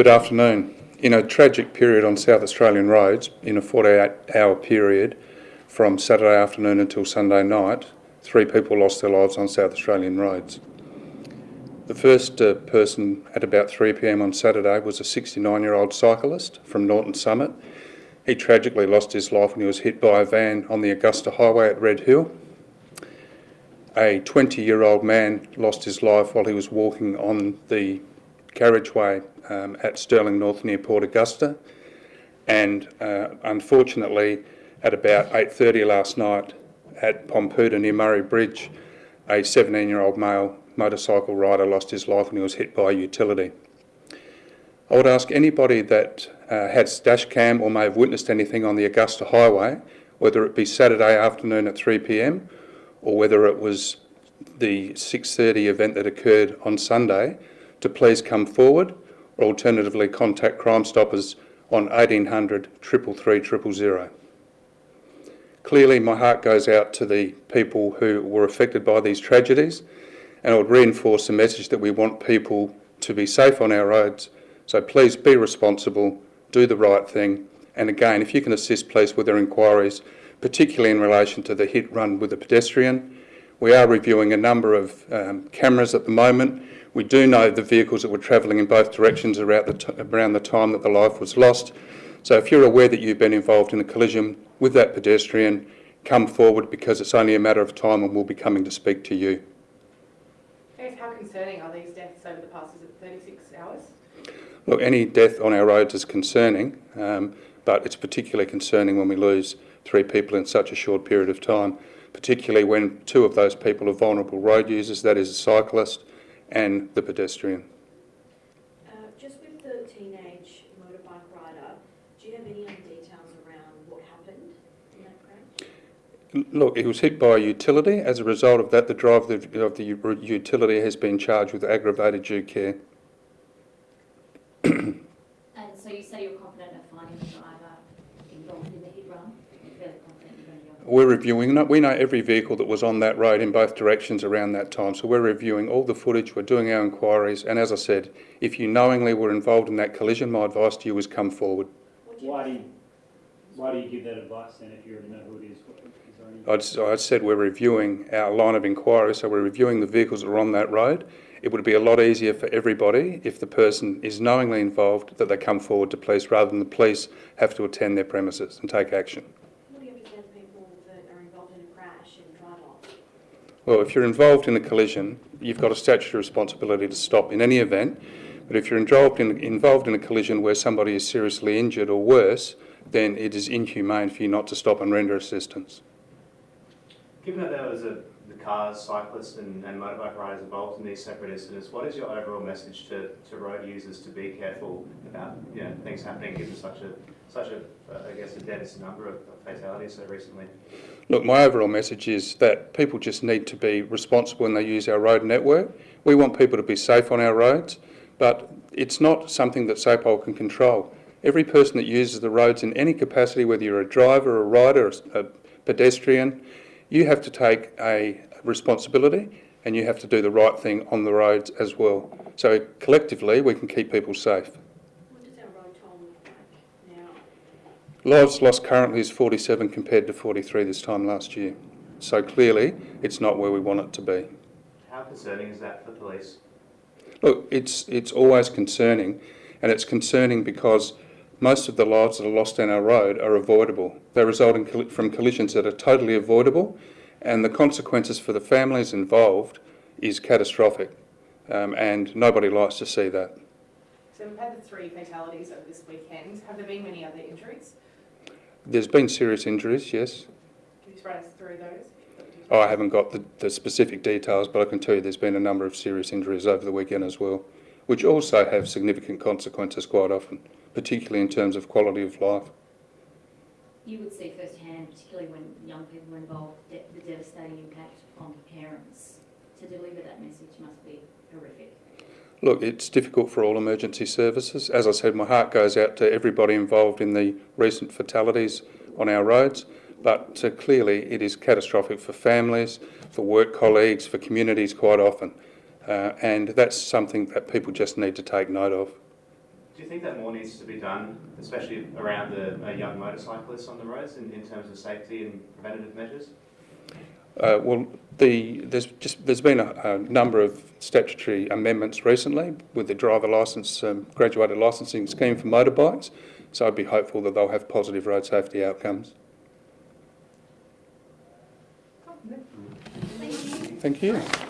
Good afternoon. In a tragic period on South Australian roads, in a 48-hour period from Saturday afternoon until Sunday night, three people lost their lives on South Australian roads. The first uh, person at about 3pm on Saturday was a 69-year-old cyclist from Norton Summit. He tragically lost his life when he was hit by a van on the Augusta Highway at Red Hill. A 20-year-old man lost his life while he was walking on the carriageway um, at Stirling North near Port Augusta. And uh, unfortunately, at about 8.30 last night at Pompoota near Murray Bridge, a 17-year-old male motorcycle rider lost his life when he was hit by a utility. I would ask anybody that uh, has dash cam or may have witnessed anything on the Augusta Highway, whether it be Saturday afternoon at 3pm or whether it was the 6.30 event that occurred on Sunday, to please come forward or alternatively contact Crime Stoppers on 1800 333 000. Clearly my heart goes out to the people who were affected by these tragedies and I would reinforce the message that we want people to be safe on our roads. So please be responsible, do the right thing and again if you can assist police with their inquiries, particularly in relation to the hit run with a pedestrian. We are reviewing a number of um, cameras at the moment we do know the vehicles that were travelling in both directions around the, around the time that the life was lost. So if you're aware that you've been involved in a collision with that pedestrian, come forward because it's only a matter of time and we'll be coming to speak to you. how concerning are these deaths over the past 36 hours? Look, any death on our roads is concerning, um, but it's particularly concerning when we lose three people in such a short period of time, particularly when two of those people are vulnerable road users, that is a cyclist and the pedestrian. Uh, just with the teenage motorbike rider, do you have any other details around what happened in that crash? Look, he was hit by a utility. As a result of that, the driver of the, of the utility has been charged with aggravated due care. and so you say you're confident of finding the driver involved in the hit run? We're reviewing, we know every vehicle that was on that road in both directions around that time, so we're reviewing all the footage, we're doing our inquiries, and as I said, if you knowingly were involved in that collision, my advice to you is come forward. Why do you, why do you give that advice then if you already know who it is? I'd, I said we're reviewing our line of inquiry, so we're reviewing the vehicles that are on that road. It would be a lot easier for everybody if the person is knowingly involved that they come forward to police rather than the police have to attend their premises and take action. Well, if you're involved in a collision, you've got a statutory responsibility to stop in any event. But if you're involved in, involved in a collision where somebody is seriously injured or worse, then it is inhumane for you not to stop and render assistance. Given that was a, the cars, cyclists and, and motorbike riders involved in these separate incidents, what is your overall message to, to road users to be careful about you know, things happening given such a, such a, uh, I guess, a dense number of, of fatalities so recently? Look, my overall message is that people just need to be responsible when they use our road network. We want people to be safe on our roads, but it's not something that SAPOL can control. Every person that uses the roads in any capacity, whether you're a driver, a rider, a pedestrian, you have to take a responsibility and you have to do the right thing on the roads as well. So collectively, we can keep people safe. Lives lost currently is 47 compared to 43 this time last year. So clearly, it's not where we want it to be. How concerning is that for police? Look, it's, it's always concerning, and it's concerning because most of the lives that are lost on our road are avoidable. They result in, from collisions that are totally avoidable, and the consequences for the families involved is catastrophic, um, and nobody likes to see that. So we've had the three fatalities over this weekend. Have there been many other injuries? There's been serious injuries, yes. Can you run us through those? Oh, I haven't got the, the specific details, but I can tell you there's been a number of serious injuries over the weekend as well, which also have significant consequences quite often, particularly in terms of quality of life. You would see firsthand, particularly when young people are involved, the devastating impact on parents. To deliver that message must be horrific. Look, it's difficult for all emergency services. As I said, my heart goes out to everybody involved in the recent fatalities on our roads, but uh, clearly it is catastrophic for families, for work colleagues, for communities quite often. Uh, and that's something that people just need to take note of. Do you think that more needs to be done, especially around the uh, young motorcyclists on the roads in, in terms of safety and preventative measures? Uh, well, the, there's just there's been a, a number of statutory amendments recently with the driver licence, um, graduated licensing scheme for motorbikes. So I'd be hopeful that they'll have positive road safety outcomes. Thank you. Thank you.